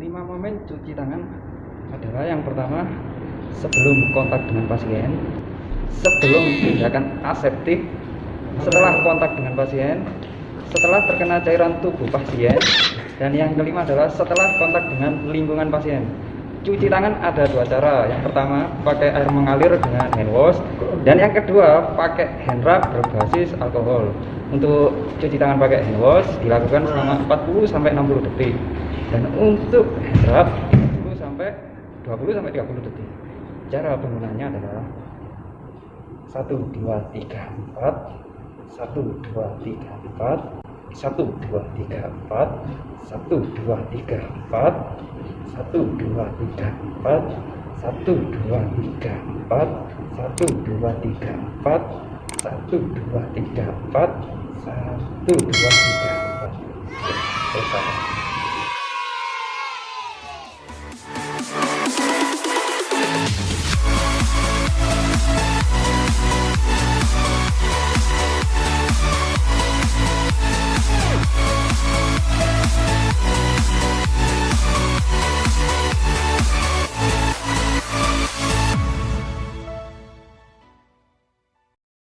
lima momen cuci tangan adalah yang pertama sebelum kontak dengan pasien sebelum tindakan aseptik setelah kontak dengan pasien setelah terkena cairan tubuh pasien dan yang kelima adalah setelah kontak dengan lingkungan pasien. Cuci tangan ada dua cara. Yang pertama pakai air mengalir dengan hand wash dan yang kedua pakai hand rub berbasis alkohol. Untuk cuci tangan pakai hand wash dilakukan selama 40 sampai 60 detik dan untuk rub 10 sampai 20 sampai 30 detik. Cara penggunaannya adalah 1 2 3 4 1 2 3 4 satu dua tiga empat. Satu dua tiga empat. Satu dua tiga empat. Satu dua tiga empat. Satu dua tiga empat. Satu dua tiga empat. Satu dua tiga empat. Selesai